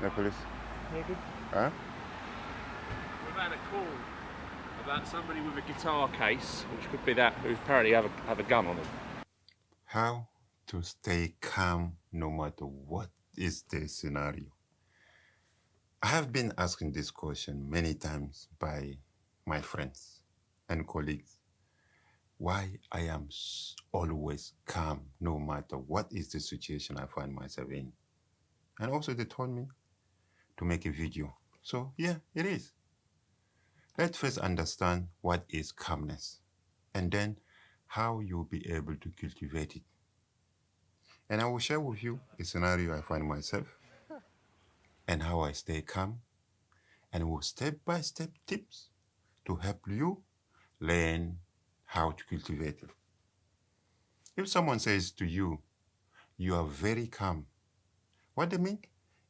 The police. Yeah, good. Huh? We've had a call about somebody with a guitar case, which could be that, who apparently have a, have a gun on them. How to stay calm no matter what is the scenario? I have been asking this question many times by my friends and colleagues. Why I am always calm no matter what is the situation I find myself in. And also they told me to make a video. So yeah, it is. Let's first understand what is calmness and then how you'll be able to cultivate it. And I will share with you a scenario I find myself and how I stay calm and with step by step tips to help you learn how to cultivate it. If someone says to you, you are very calm, what they mean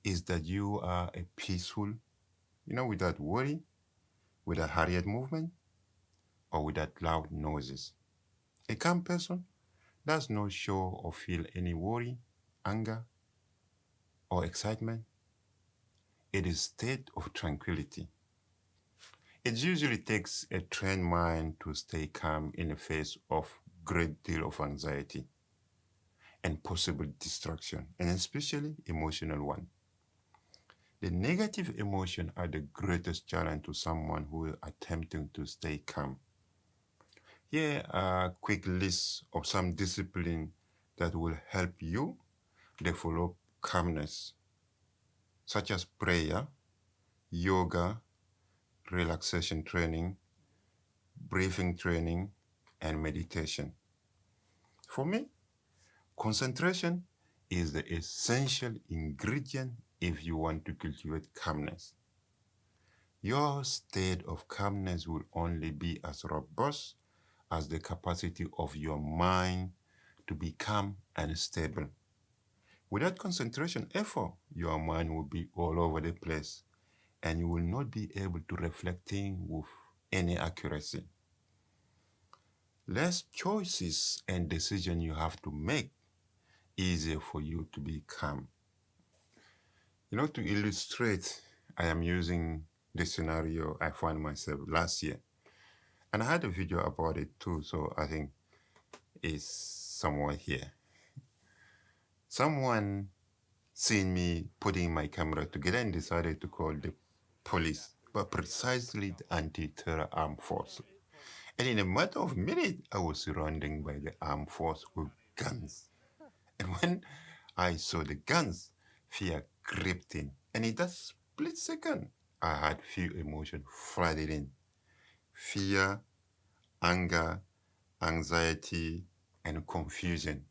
is that you are a peaceful, you know, without worry, without hurried movement, or without loud noises. A calm person does not show or feel any worry, anger, or excitement. It is a state of tranquility. It usually takes a trained mind to stay calm in the face of great deal of anxiety and possible distraction, and especially emotional one. The negative emotion are the greatest challenge to someone who is attempting to stay calm. Here are a quick list of some discipline that will help you develop calmness, such as prayer, yoga, relaxation training, breathing training, and meditation. For me, concentration is the essential ingredient if you want to cultivate calmness. Your state of calmness will only be as robust as the capacity of your mind to be calm and stable. Without concentration effort, your mind will be all over the place and you will not be able to reflect things with any accuracy. Less choices and decisions you have to make, easier for you to be calm. You know, to illustrate, I am using the scenario I found myself last year. And I had a video about it too, so I think it's somewhere here. Someone seen me putting my camera together and decided to call the police, but precisely the anti-terror armed force. And in a matter of minutes, I was surrounded by the armed force with guns. And when I saw the guns, fear crept in. And in that split second, I had few emotions flooded in. Fear, anger, anxiety, and confusion.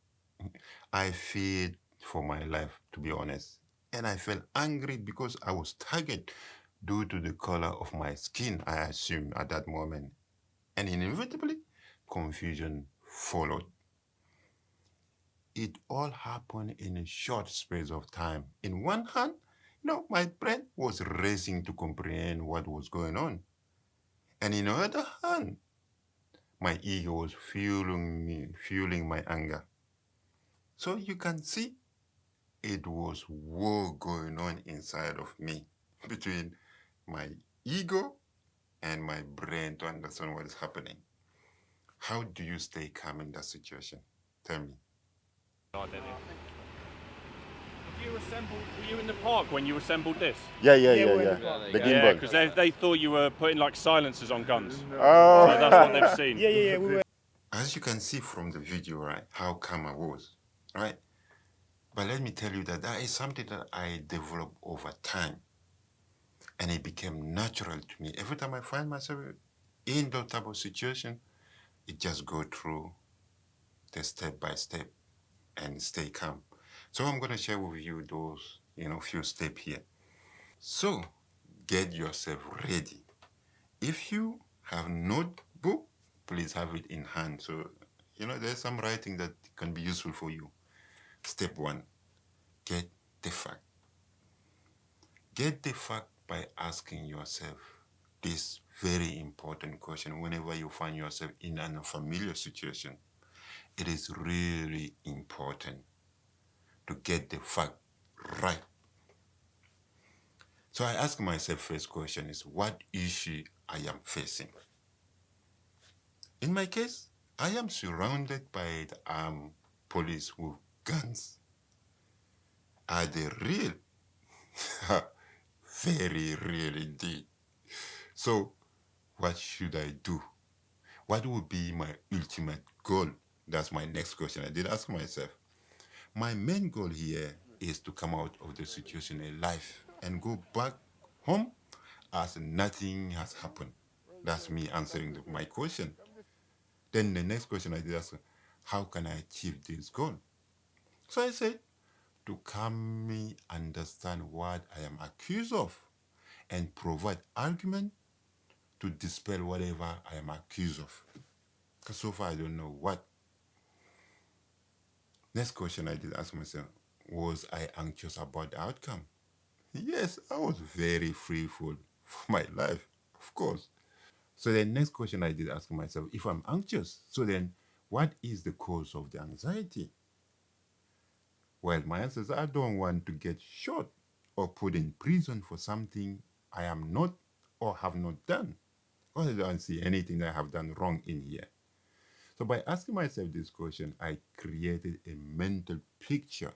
I feared for my life, to be honest. And I felt angry because I was targeted due to the color of my skin, I assume, at that moment. And inevitably, confusion followed. It all happened in a short space of time. In one hand, you know, my brain was racing to comprehend what was going on. And in the other hand, my ego was fueling me, fueling my anger. So you can see it was war going on inside of me between my ego and my brain to understand what is happening. How do you stay calm in that situation? Tell me. Identity. Have you assembled, were you in the park when you assembled this? Yeah, yeah, Yeah, yeah, yeah. in the park. Yeah, gimbal. because they, they thought you were putting like silencers on guns. Oh. So that's what they've seen. Yeah, yeah, yeah. We were. As you can see from the video, right, how calm I was, right? But let me tell you that that is something that I developed over time. And it became natural to me. Every time I find myself in that type of situation, it just go through the step by step and stay calm. So I'm gonna share with you those, you know, few steps here. So get yourself ready. If you have notebook, please have it in hand. So, you know, there's some writing that can be useful for you. Step one, get the fact. Get the fact by asking yourself this very important question whenever you find yourself in an unfamiliar situation. It is really important to get the fact right. So I ask myself first question is what issue I am facing? In my case, I am surrounded by the armed police with guns. Are they real? Very real indeed. So what should I do? What would be my ultimate goal? That's my next question. I did ask myself. My main goal here is to come out of the situation alive and go back home as nothing has happened. That's me answering the- my question. Then the next question I did ask, how can I achieve this goal? So I said, to calmly understand what I am accused of and provide argument to dispel whatever I am accused of. Because so far I don't know what. Next question I did ask myself, was I anxious about the outcome? Yes, I was very fearful for my life, of course. So the next question I did ask myself, if I'm anxious, so then what is the cause of the anxiety? Well, my answer is I don't want to get shot or put in prison for something I am not or have not done. Or I don't see anything I have done wrong in here. So by asking myself this question, I created a mental picture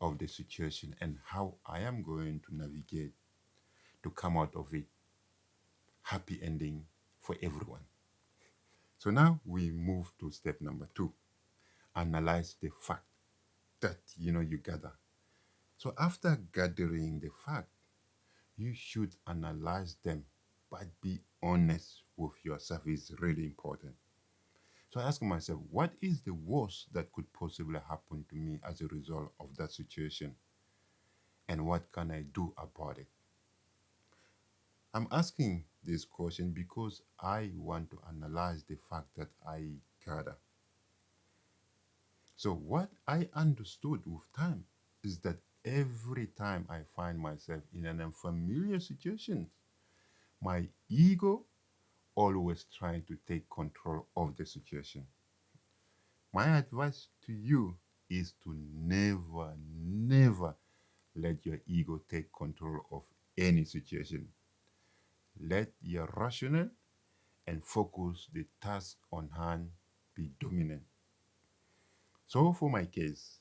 of the situation and how I am going to navigate to come out of it happy ending for everyone. So now we move to step number two. Analyze the fact that you know you gather. So after gathering the fact, you should analyze them, but be honest with yourself is really important. So I ask myself, what is the worst that could possibly happen to me as a result of that situation? And what can I do about it? I'm asking this question because I want to analyze the fact that I gather. So, what I understood with time is that every time I find myself in an unfamiliar situation, my ego always trying to take control of the situation. My advice to you is to never, never let your ego take control of any situation. Let your rational and focus the task on hand be dominant. So, for my case,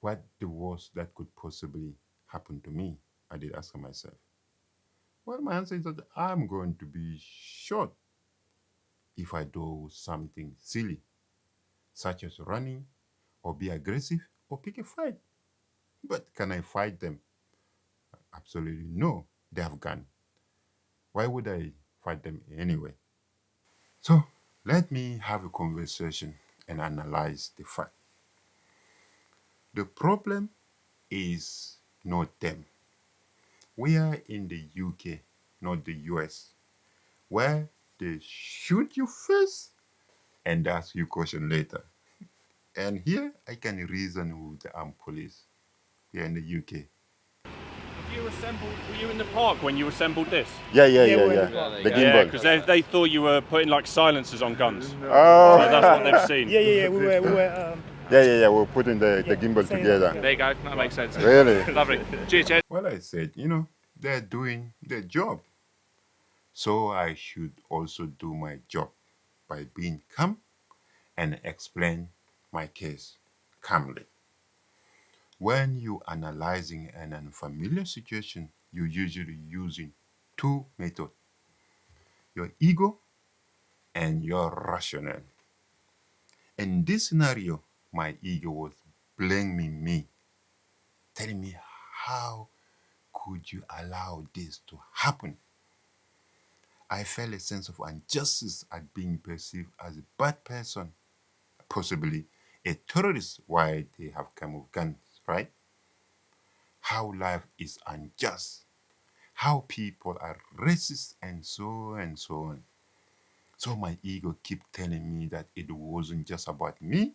what the worst that could possibly happen to me? I did ask myself. Well, my answer is that I'm going to be shot if I do something silly, such as running or be aggressive or pick a fight. But can I fight them? Absolutely no. They have gun. Why would I fight them anyway? So let me have a conversation and analyze the fact. The problem is not them. We are in the UK, not the US, where they shoot you first and ask you question later. And here I can reason with the armed police here in the UK. Have you assembled? Were you in the park when you assembled this? Yeah, yeah, Yeah, yeah, we're yeah. the park. Yeah, because they, they thought you were putting like silencers on guns. oh, So that's what they've seen. Yeah, yeah, yeah. We were, we were. Um, yeah, yeah, yeah. We're putting the, the gimbal together. yeah. There you go. That makes sense. Really? Lovely. Cheers, Jed. Well, I said, you know, they're doing their job. So I should also do my job by being calm and explain my case calmly. When you're analyzing an unfamiliar situation, you usually using two methods. Your ego and your rational. In this scenario, my ego was blaming me, telling me how could you allow this to happen? I felt a sense of injustice at being perceived as a bad person, possibly a terrorist why they have come with guns, right? How life is unjust, how people are racist, and so and so on. So my ego kept telling me that it wasn't just about me,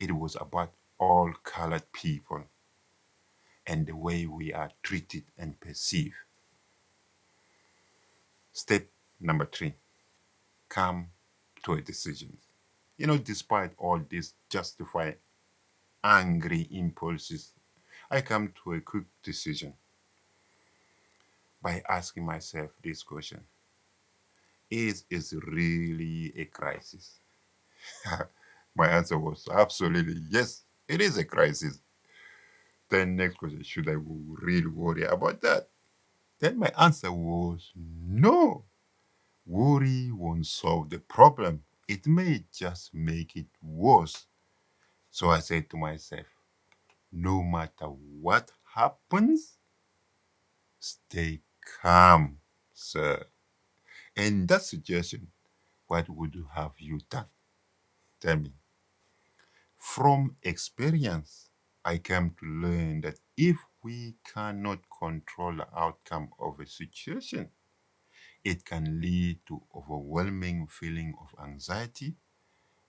it was about all colored people and the way we are treated and perceived. Step number three come to a decision. You know, despite all these justified angry impulses, I come to a quick decision. by asking myself this question Is it really a crisis? My answer was absolutely yes, it is a crisis. Then next question, should I really worry about that? Then my answer was no. Worry won't solve the problem. It may just make it worse. So I said to myself, no matter what happens, stay calm, sir. In that situation, what would you have you done? Tell me. From experience, I came to learn that if we cannot control the outcome of a situation, it can lead to overwhelming feeling of anxiety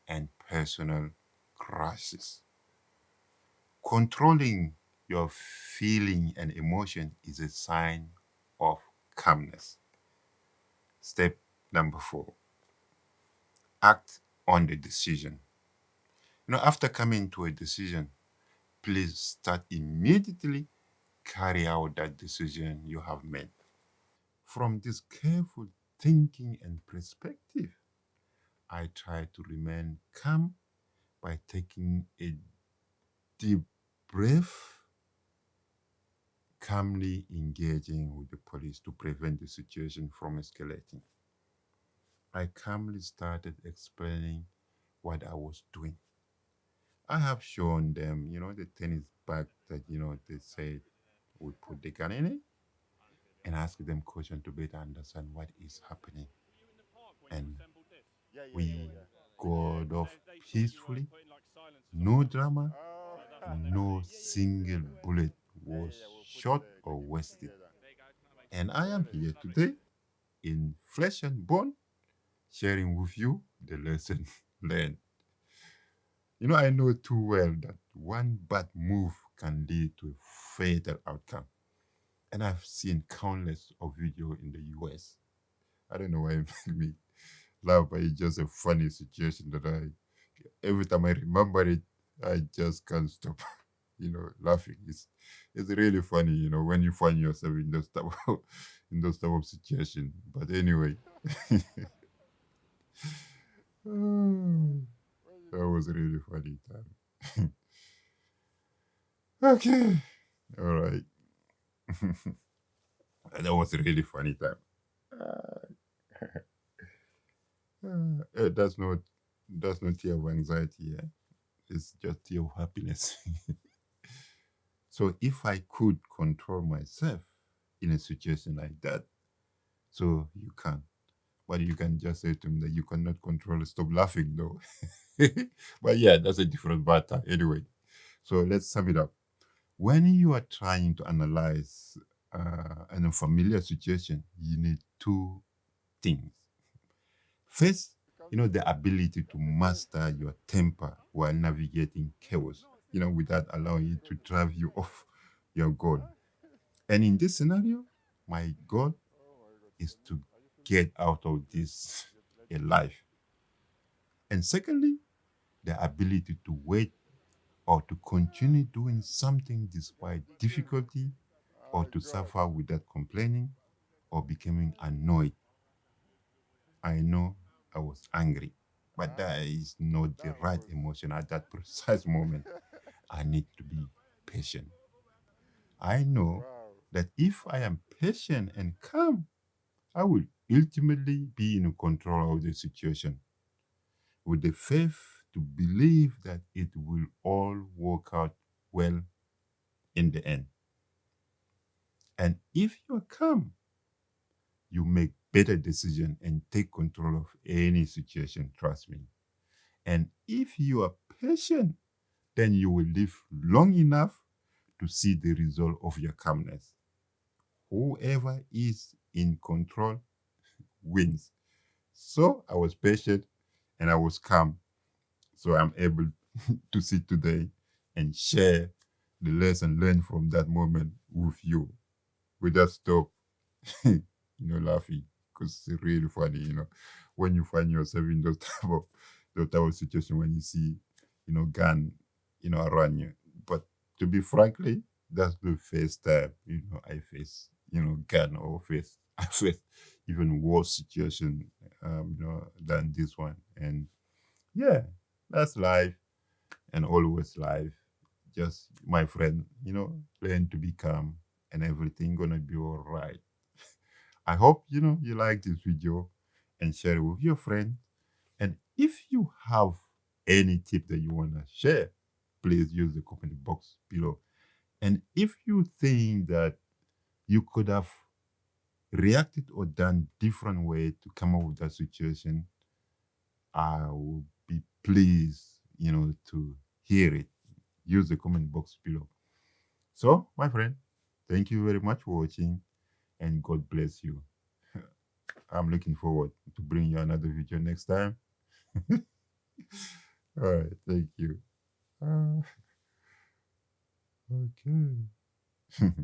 and personal crisis. Controlling your feeling and emotion is a sign of calmness. Step number four act on the decision. Know, after coming to a decision, please start immediately carry out that decision you have made. From this careful thinking and perspective, I try to remain calm by taking a deep breath, calmly engaging with the police to prevent the situation from escalating. I calmly started explaining what I was doing. I have shown them, you know, the tennis bag that, you know, they say we put the gun in it and ask them questions to better understand what is happening. And we got off peacefully, no drama, no single bullet was shot or wasted. And I am here today in flesh and bone, sharing with you the lesson learned. You know, I know too well that one bad move can lead to a fatal outcome. And I've seen countless of videos in the US. I don't know why it made me laugh, but it's just a funny situation that I, every time I remember it, I just can't stop, you know, laughing. It's, it's really funny, you know, when you find yourself in those type of, in those type of situation. But anyway, that was really funny time. okay, all right. that was a really funny time. Uh, uh, that's not that's not tear of anxiety. It's just tear of happiness. so if I could control myself in a situation like that, so you can. But you can just say to me that you cannot control Stop laughing, though. but yeah, that's a different matter. Anyway, so let's sum it up. When you are trying to analyze uh, an unfamiliar situation, you need two things. First, you know, the ability to master your temper while navigating chaos, you know, without allowing it to drive you off your goal. And in this scenario, my goal is to get out of this life. And secondly, the ability to wait or to continue doing something despite difficulty or to suffer without complaining or becoming annoyed. I know I was angry, but that is not the right emotion at that precise moment. I need to be patient. I know that if I am patient and calm, I will ultimately be in control of the situation with the faith to believe that it will all work out well in the end. And if you are calm, you make better decisions and take control of any situation, trust me. And if you are patient, then you will live long enough to see the result of your calmness. Whoever is in control wins. So I was patient and I was calm. So I'm able to sit today and share the lesson learned from that moment with you without stop, you know, laughing because it's really funny, you know, when you find yourself in those type of those type of situation when you see, you know, gun, you know, around you. But to be frankly, that's the first time, you know, I face you know, gun or face I faced even worse situation, um, you know, than this one. And yeah, that's life and always life. Just my friend, you know, learn to be calm and everything gonna be all right. I hope you know you like this video and share it with your friend. And if you have any tip that you wanna share, please use the comment box below. And if you think that you could have reacted or done different way to come up with that situation, I will be pleased, you know, to hear it. Use the comment box below. So, my friend, thank you very much for watching and God bless you. I'm looking forward to bring you another video next time. All right, thank you. Uh, okay.